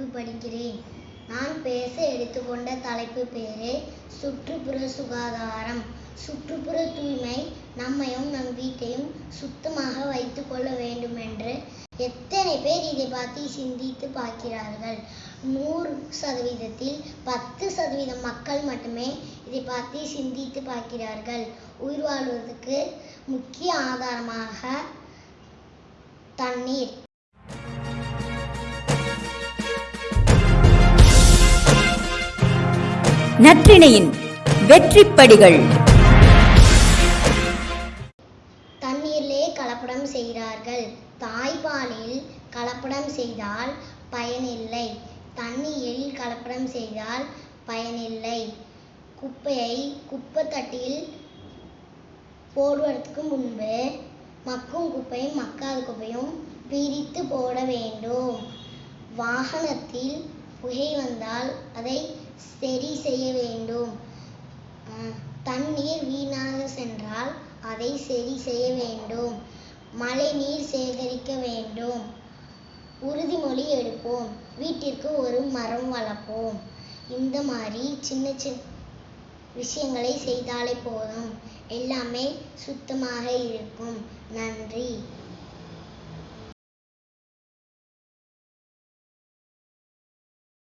நினைக்கிறேன் நான் பேச எடுத்துக்கொண்ட தலைப்பு பேரு சுற்றுப்புற சுகாதாரம். சுற்றுப்புற தூய்மை நம்மையும் நம் வீட்டையும் சுத்தமாக வைத்துக் கொள்ள வேண்டும் என்று எத்தனை பேர் இதை பற்றி சிந்தித்து பார்க்கிறார்கள்? நூறு சதவீதத்தில் பத்து சதவீதம் மக்கள் மட்டுமே இதை பற்றி சிந்தித்து பார்க்கிறார்கள். உயிர் வாழ்வதற்கு முக்கிய ஆதாரமாக தண்ணீர். நற்றிணையின் வெற்றிப்படிகள். தண்ணீரிலே கலப்படம் செய்கிறார்கள். தாய்ப்பாலில் கலப்படம் செய்தால் பயனில்லை. தண்ணீரில் கலப்படம் செய்தால் பயனில்லை. குப்பையை குப்பை தட்டில் போடுவதற்கு முன்பு மக்கும் குப்பையும் மக்காத குப்பையும் பிரித்து போட வேண்டும். வாகனத்தில் புகை வந்தால் அதை சரி செய்ய வேண்டும். தண்ணீர் வீணாக சென்றால் அதை சரி செய்ய வேண்டும். மழை நீர் சேகரிக்க வேண்டும். உறுதிமொழி எடுப்போம். வீட்டிற்கு ஒரு மரம் வளர்ப்போம். இந்த மாதிரி சின்ன சின்ன விஷயங்களை செய்தாலே போதும். எல்லாமே சுத்தமாக இருக்கும். நன்றி.